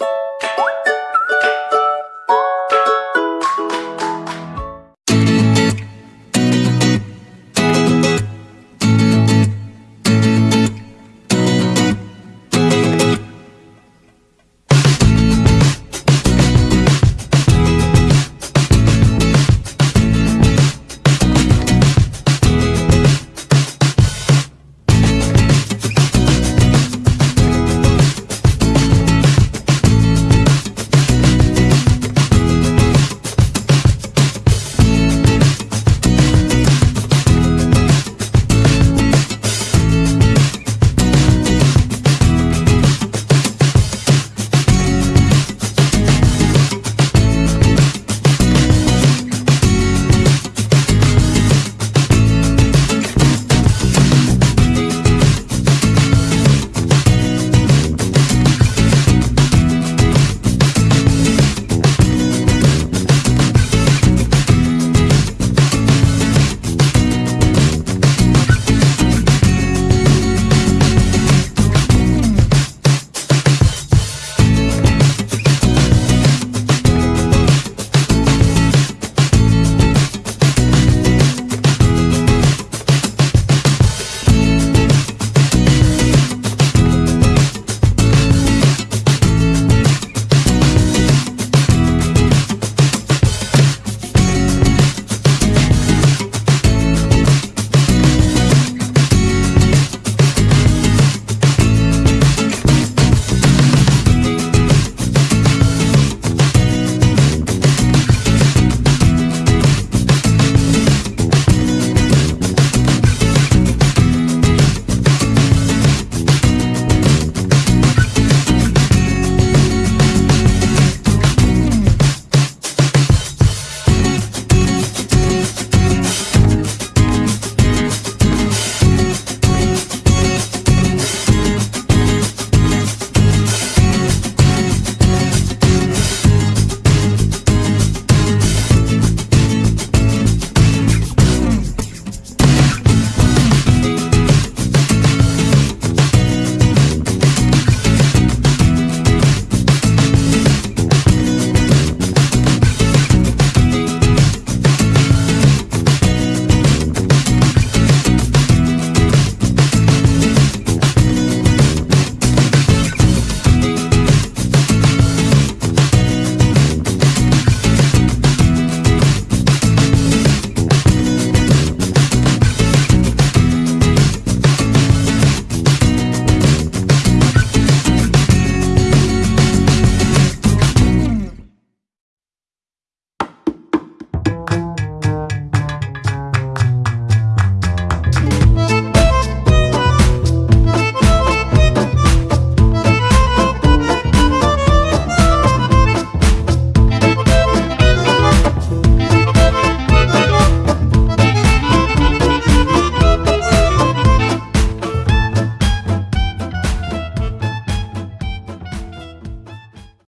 you